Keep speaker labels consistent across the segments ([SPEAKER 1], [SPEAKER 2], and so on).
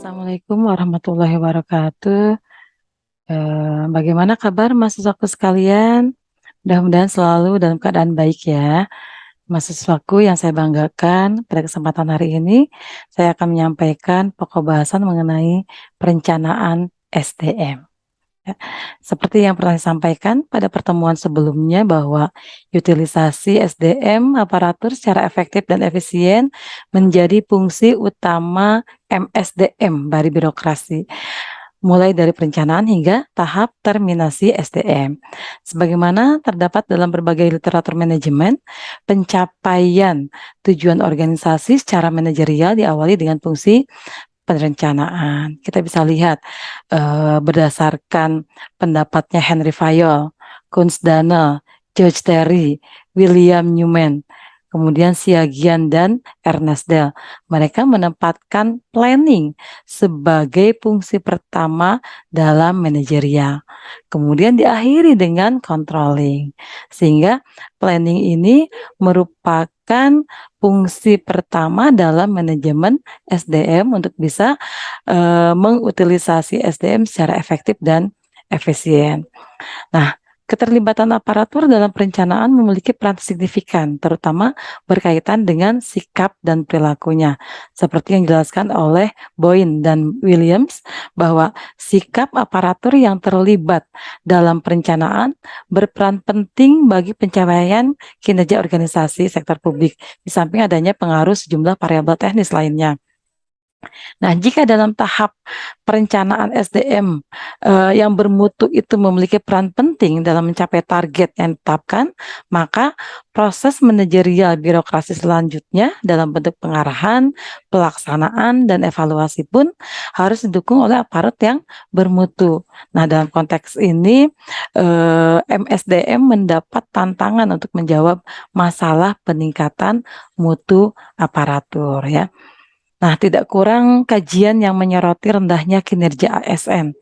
[SPEAKER 1] Assalamualaikum warahmatullahi wabarakatuh. Eee, bagaimana kabar mahasiswaku sekalian? Mudah-mudahan selalu dalam keadaan baik ya. Mahasiswaku yang saya banggakan, pada kesempatan hari ini saya akan menyampaikan pokok bahasan mengenai perencanaan SDM. Ya, seperti yang pernah saya sampaikan pada pertemuan sebelumnya bahwa utilisasi SDM aparatur secara efektif dan efisien menjadi fungsi utama MSDM dari birokrasi mulai dari perencanaan hingga tahap terminasi SDM. Sebagaimana terdapat dalam berbagai literatur manajemen, pencapaian tujuan organisasi secara manajerial diawali dengan fungsi perencanaan. Kita bisa lihat uh, berdasarkan pendapatnya Henry Fayol, Kunz Daniel, George Terry, William Newman, kemudian Siagian dan Ernest Dell. Mereka menempatkan planning sebagai fungsi pertama dalam manajerial. Kemudian diakhiri dengan controlling. Sehingga planning ini merupakan fungsi pertama dalam manajemen SDM untuk bisa uh, mengutilisasi SDM secara efektif dan efisien. Nah, Keterlibatan aparatur dalam perencanaan memiliki peran signifikan, terutama berkaitan dengan sikap dan perilakunya. Seperti yang dijelaskan oleh Boyne dan Williams, bahwa sikap aparatur yang terlibat dalam perencanaan berperan penting bagi pencapaian kinerja organisasi sektor publik, di samping adanya pengaruh sejumlah variabel teknis lainnya. Nah, jika dalam tahap perencanaan SDM eh, yang bermutu itu memiliki peran penting dalam mencapai target yang ditetapkan, maka proses manajerial birokrasi selanjutnya dalam bentuk pengarahan, pelaksanaan, dan evaluasi pun harus didukung oleh aparat yang bermutu. Nah, dalam konteks ini eh, MSDM mendapat tantangan untuk menjawab masalah peningkatan mutu aparatur ya. Nah, tidak kurang kajian yang menyoroti rendahnya kinerja ASN.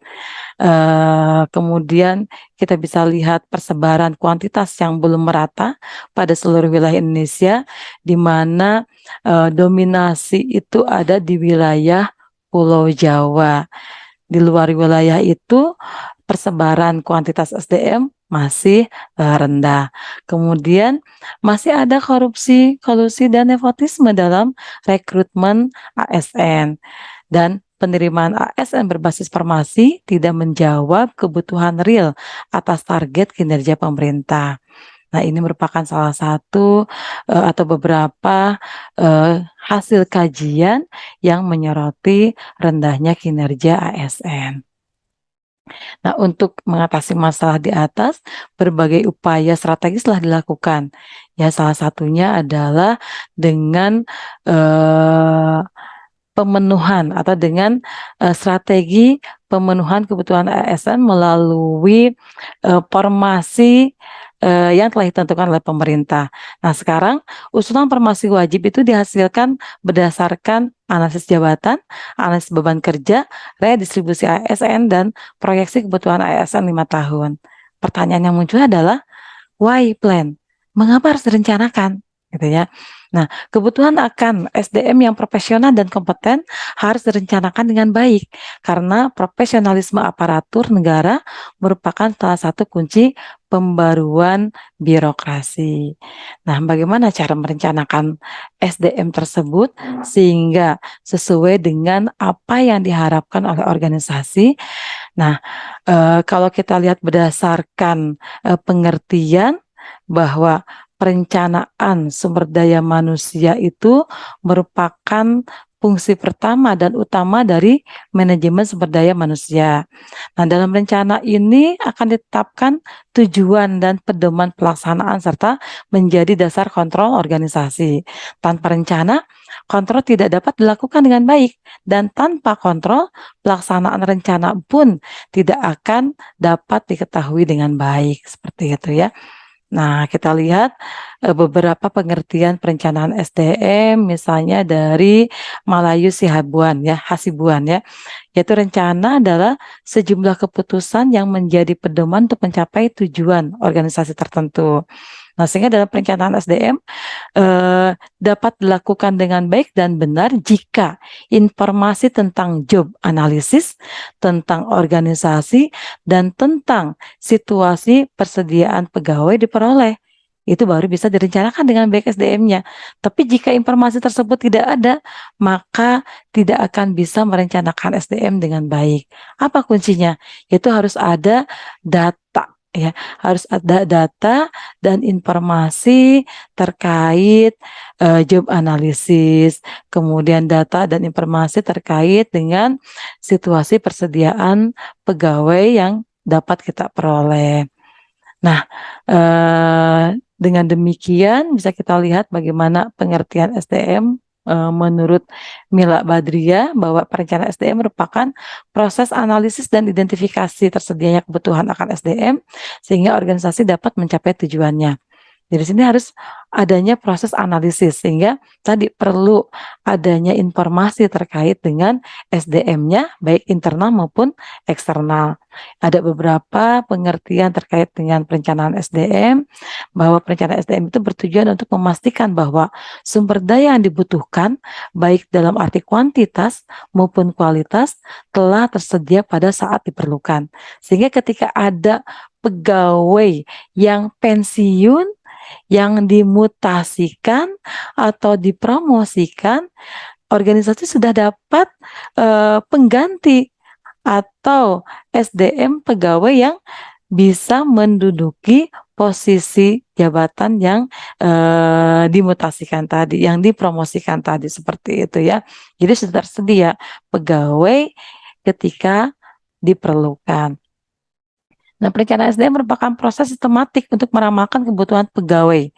[SPEAKER 1] Uh, kemudian kita bisa lihat persebaran kuantitas yang belum merata pada seluruh wilayah Indonesia, di mana uh, dominasi itu ada di wilayah Pulau Jawa. Di luar wilayah itu persebaran kuantitas SDM masih uh, rendah. Kemudian masih ada korupsi, kolusi dan nepotisme dalam rekrutmen ASN dan penerimaan ASN berbasis farmasi tidak menjawab kebutuhan real atas target kinerja pemerintah. Nah, ini merupakan salah satu uh, atau beberapa uh, hasil kajian yang menyoroti rendahnya kinerja ASN. Nah, untuk mengatasi masalah di atas, berbagai upaya strategis telah dilakukan. Ya, salah satunya adalah dengan uh, pemenuhan atau dengan uh, strategi pemenuhan kebutuhan ASN melalui uh, formasi uh, yang telah ditentukan oleh pemerintah. Nah, sekarang usulan formasi wajib itu dihasilkan berdasarkan analisis jabatan, analisis beban kerja, redistribusi ASN, dan proyeksi kebutuhan ASN lima tahun. Pertanyaan yang muncul adalah, why plan? Mengapa harus direncanakan? Gitu ya. Nah, kebutuhan akan SDM yang profesional dan kompeten harus direncanakan dengan baik karena profesionalisme aparatur negara merupakan salah satu kunci pembaruan birokrasi. Nah, bagaimana cara merencanakan SDM tersebut sehingga sesuai dengan apa yang diharapkan oleh organisasi? Nah, e, kalau kita lihat berdasarkan e, pengertian bahwa perencanaan sumber daya manusia itu merupakan fungsi pertama dan utama dari manajemen sumber daya manusia. Nah, dalam rencana ini akan ditetapkan tujuan dan pedoman pelaksanaan serta menjadi dasar kontrol organisasi. Tanpa rencana, kontrol tidak dapat dilakukan dengan baik dan tanpa kontrol, pelaksanaan rencana pun tidak akan dapat diketahui dengan baik. Seperti itu ya. Nah, kita lihat uh, beberapa pengertian perencanaan SDM misalnya dari Malayu Sihabuan ya, Hasibuan ya. Yaitu rencana adalah sejumlah keputusan yang menjadi pedoman untuk mencapai tujuan organisasi tertentu. Nah, sehingga dalam perencanaan SDM eh, dapat dilakukan dengan baik dan benar jika informasi tentang job analisis, tentang organisasi, dan tentang situasi persediaan pegawai diperoleh itu baru bisa direncanakan dengan baik SDM-nya. Tapi jika informasi tersebut tidak ada, maka tidak akan bisa merencanakan SDM dengan baik. Apa kuncinya? Itu harus ada data ya harus ada data dan informasi terkait uh, job analisis kemudian data dan informasi terkait dengan situasi persediaan pegawai yang dapat kita peroleh. Nah uh, dengan demikian bisa kita lihat bagaimana pengertian SDM eh, menurut Mila Badria bahwa perencanaan SDM merupakan proses analisis dan identifikasi tersedianya kebutuhan akan SDM sehingga organisasi dapat mencapai tujuannya. Jadi sini harus adanya proses analisis sehingga tadi perlu adanya informasi terkait dengan SDM-nya baik internal maupun eksternal. Ada beberapa pengertian terkait dengan perencanaan SDM bahwa perencanaan SDM itu bertujuan untuk memastikan bahwa sumber daya yang dibutuhkan baik dalam arti kuantitas maupun kualitas telah tersedia pada saat diperlukan. Sehingga ketika ada pegawai yang pensiun yang dimutasikan atau dipromosikan, organisasi sudah dapat uh, pengganti atau SDM pegawai yang bisa menduduki posisi jabatan yang uh, dimutasikan tadi, yang dipromosikan tadi seperti itu ya. Jadi sudah tersedia pegawai ketika diperlukan. Nah, perencanaan SDM merupakan proses sistematik untuk meramalkan kebutuhan pegawai,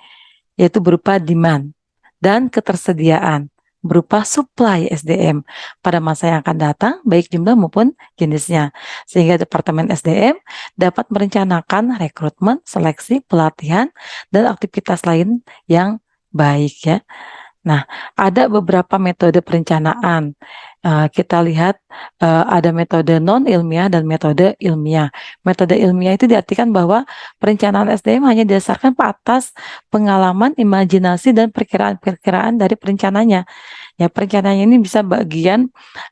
[SPEAKER 1] yaitu berupa demand dan ketersediaan berupa supply SDM pada masa yang akan datang, baik jumlah maupun jenisnya. Sehingga Departemen SDM dapat merencanakan rekrutmen, seleksi, pelatihan, dan aktivitas lain yang baik ya. Nah, ada beberapa metode perencanaan uh, kita lihat uh, ada metode non ilmiah dan metode ilmiah. Metode ilmiah itu diartikan bahwa perencanaan SDM hanya didasarkan atas pengalaman, imajinasi dan perkiraan-perkiraan dari perencananya. Ya, perencanaan ini bisa bagian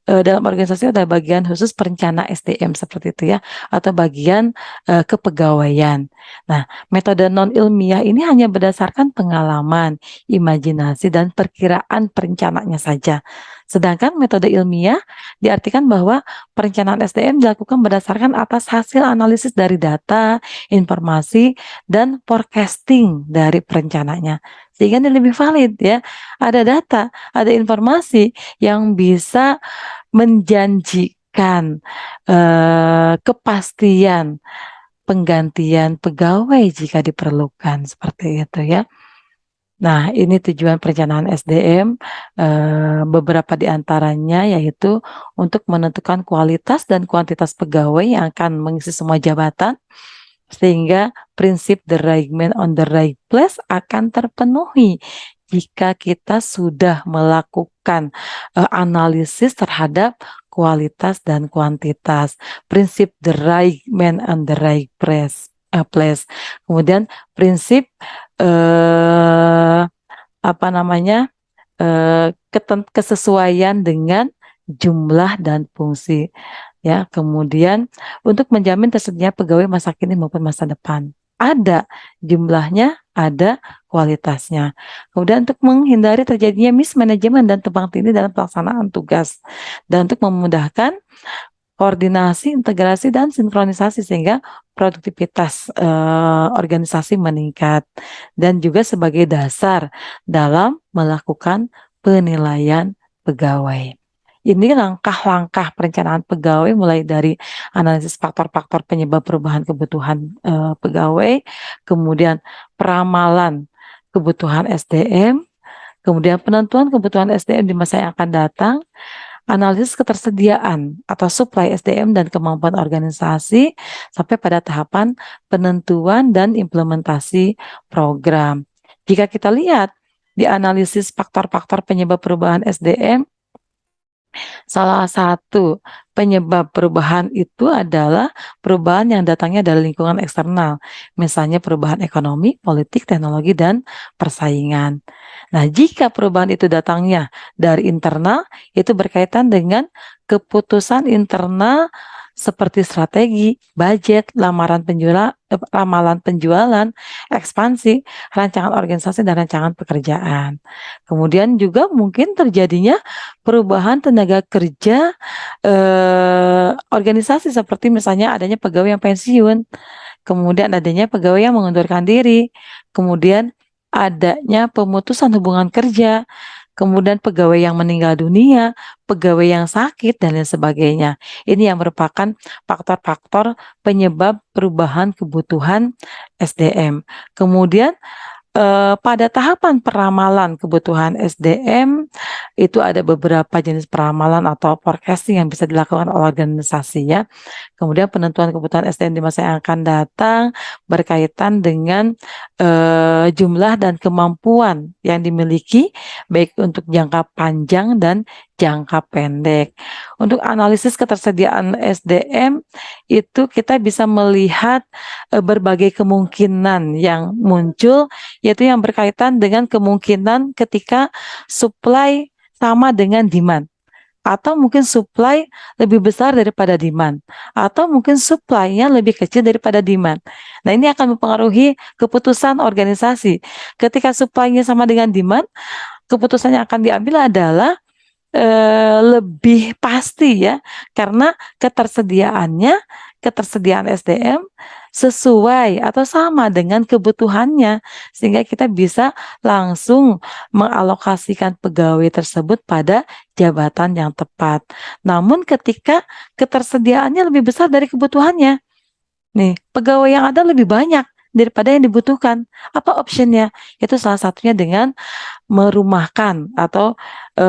[SPEAKER 1] uh, dalam organisasi ada bagian khusus perencana SDM seperti itu ya, atau bagian uh, kepegawaian. Nah, metode non ilmiah ini hanya berdasarkan pengalaman, imajinasi dan perkiraan perencananya saja. Sedangkan metode ilmiah diartikan bahwa perencanaan SDM dilakukan berdasarkan atas hasil analisis dari data, informasi, dan forecasting dari perencananya. Sehingga ini lebih valid ya. Ada data, ada informasi yang bisa menjanjikan eh, kepastian penggantian pegawai jika diperlukan seperti itu ya. Nah, ini tujuan perencanaan SDM, eh, beberapa di antaranya yaitu untuk menentukan kualitas dan kuantitas pegawai yang akan mengisi semua jabatan, sehingga prinsip the right man on the right place akan terpenuhi jika kita sudah melakukan uh, analisis terhadap kualitas dan kuantitas. Prinsip the right man on the right. Uh, place. Kemudian prinsip eh, apa namanya eh, kesesuaian dengan jumlah dan fungsi ya. Kemudian untuk menjamin tersedia pegawai masa kini maupun masa depan. Ada jumlahnya ada kualitasnya. Kemudian untuk menghindari terjadinya mismanagement dan tebang tindih dalam pelaksanaan tugas. Dan untuk memudahkan koordinasi, integrasi, dan sinkronisasi sehingga produktivitas uh, organisasi meningkat dan juga sebagai dasar dalam melakukan penilaian pegawai. Ini langkah-langkah perencanaan pegawai mulai dari analisis faktor-faktor penyebab perubahan kebutuhan uh, pegawai, kemudian peramalan kebutuhan SDM, kemudian penentuan kebutuhan SDM di masa yang akan datang, analisis ketersediaan atau supply SDM dan kemampuan organisasi sampai pada tahapan penentuan dan implementasi program. Jika kita lihat di analisis faktor-faktor penyebab perubahan SDM, Salah satu penyebab perubahan itu adalah perubahan yang datangnya dari lingkungan eksternal, misalnya perubahan ekonomi, politik, teknologi, dan persaingan. Nah, jika perubahan itu datangnya dari internal, itu berkaitan dengan keputusan internal seperti strategi, budget, lamaran penjualan, eh, ramalan penjualan, ekspansi, rancangan organisasi dan rancangan pekerjaan. Kemudian juga mungkin terjadinya perubahan tenaga kerja eh, organisasi seperti misalnya adanya pegawai yang pensiun, kemudian adanya pegawai yang mengundurkan diri, kemudian adanya pemutusan hubungan kerja, kemudian pegawai yang meninggal dunia, pegawai yang sakit, dan lain sebagainya. Ini yang merupakan faktor-faktor penyebab perubahan kebutuhan SDM. Kemudian eh, pada tahapan peramalan kebutuhan SDM itu ada beberapa jenis peramalan atau forecasting yang bisa dilakukan oleh organisasi ya. Kemudian penentuan kebutuhan SDM di masa yang akan datang berkaitan dengan uh, jumlah dan kemampuan yang dimiliki baik untuk jangka panjang dan jangka pendek. Untuk analisis ketersediaan SDM itu kita bisa melihat uh, berbagai kemungkinan yang muncul yaitu yang berkaitan dengan kemungkinan ketika supply sama dengan demand atau mungkin supply lebih besar daripada demand atau mungkin supply-nya lebih kecil daripada demand. Nah, ini akan mempengaruhi keputusan organisasi. Ketika supply-nya sama dengan demand, keputusan yang akan diambil adalah eh, lebih pasti ya. Karena ketersediaannya ketersediaan SDM sesuai atau sama dengan kebutuhannya. Sehingga kita bisa langsung mengalokasikan pegawai tersebut pada jabatan yang tepat. Namun ketika ketersediaannya lebih besar dari kebutuhannya, nih pegawai yang ada lebih banyak daripada yang dibutuhkan. Apa optionnya? Itu salah satunya dengan merumahkan atau e,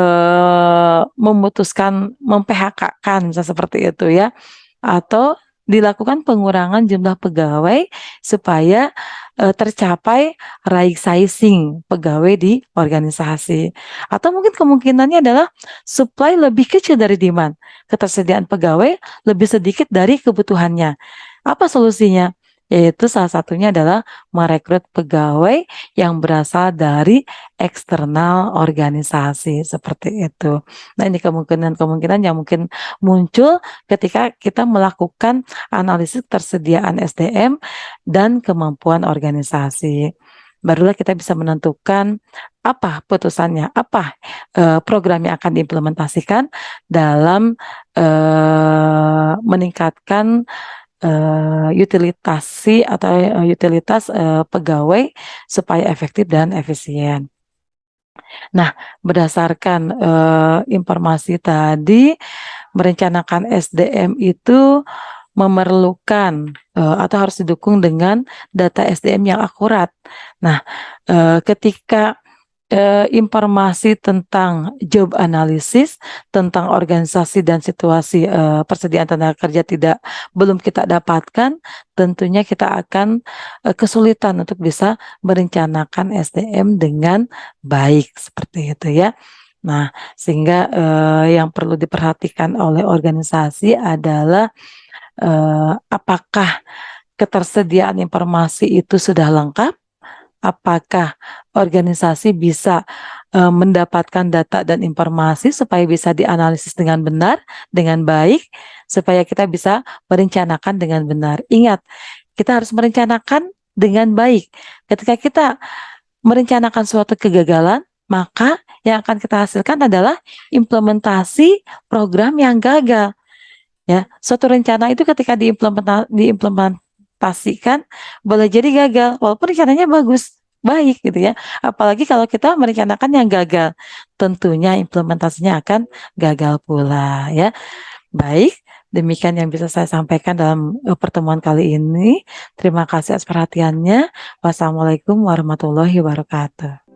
[SPEAKER 1] memutuskan mem-PHK-kan seperti itu ya. Atau dilakukan pengurangan jumlah pegawai supaya uh, tercapai right sizing pegawai di organisasi. Atau mungkin kemungkinannya adalah supply lebih kecil dari demand, ketersediaan pegawai lebih sedikit dari kebutuhannya. Apa solusinya? Yaitu salah satunya adalah merekrut pegawai yang berasal dari eksternal organisasi seperti itu. Nah ini kemungkinan-kemungkinan yang mungkin muncul ketika kita melakukan analisis tersediaan SDM dan kemampuan organisasi. Barulah kita bisa menentukan apa putusannya, apa uh, program yang akan diimplementasikan dalam uh, meningkatkan uh, utilitasi atau uh, utilitas uh, pegawai supaya efektif dan efisien. Nah, berdasarkan uh, informasi tadi, merencanakan SDM itu memerlukan uh, atau harus didukung dengan data SDM yang akurat. Nah, uh, ketika eh, informasi tentang job analysis, tentang organisasi dan situasi eh, persediaan tenaga kerja tidak belum kita dapatkan, tentunya kita akan eh, kesulitan untuk bisa merencanakan SDM dengan baik seperti itu ya. Nah, sehingga eh, yang perlu diperhatikan oleh organisasi adalah eh, apakah ketersediaan informasi itu sudah lengkap apakah organisasi bisa uh, mendapatkan data dan informasi supaya bisa dianalisis dengan benar, dengan baik, supaya kita bisa merencanakan dengan benar. Ingat, kita harus merencanakan dengan baik. Ketika kita merencanakan suatu kegagalan, maka yang akan kita hasilkan adalah implementasi program yang gagal. Ya, suatu rencana itu ketika diimplementasikan pastikan boleh jadi gagal walaupun rencananya bagus baik gitu ya. Apalagi kalau kita merencanakan yang gagal tentunya implementasinya akan gagal pula ya. Baik demikian yang bisa saya sampaikan dalam eh, pertemuan kali ini. Terima kasih atas perhatiannya. Wassalamualaikum warahmatullahi wabarakatuh